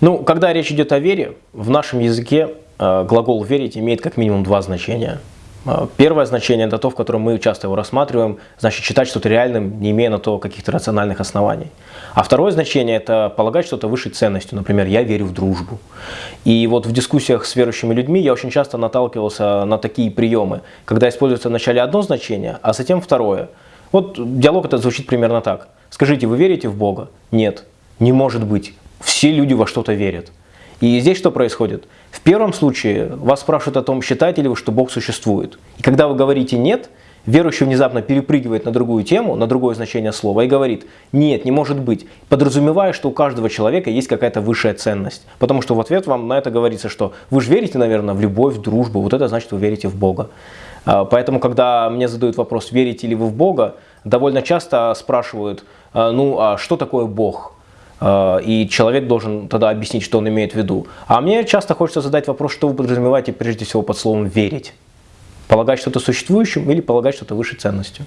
Ну, когда речь идет о вере, в нашем языке э, глагол «верить» имеет как минимум два значения. Э, первое значение – это то, в котором мы часто его рассматриваем, значит считать что-то реальным, не имея на то каких-то рациональных оснований. А второе значение – это полагать что-то высшей ценностью. Например, «я верю в дружбу». И вот в дискуссиях с верующими людьми я очень часто наталкивался на такие приемы, когда используется вначале одно значение, а затем второе. Вот диалог это звучит примерно так. Скажите, вы верите в Бога? Нет. Не может быть все люди во что-то верят. И здесь что происходит? В первом случае вас спрашивают о том, считаете ли вы, что Бог существует. И когда вы говорите «нет», верующий внезапно перепрыгивает на другую тему, на другое значение слова и говорит «нет, не может быть», подразумевая, что у каждого человека есть какая-то высшая ценность. Потому что в ответ вам на это говорится, что вы же верите, наверное, в любовь, в дружбу, вот это значит, вы верите в Бога. А, поэтому, когда мне задают вопрос, верите ли вы в Бога, довольно часто спрашивают, «А, ну а что такое Бог? Э, и человек должен тогда объяснить, что он имеет в виду. А мне часто хочется задать вопрос, что вы подразумеваете прежде всего под словом «верить». Полагать что-то существующим или полагать что-то высшей ценностью.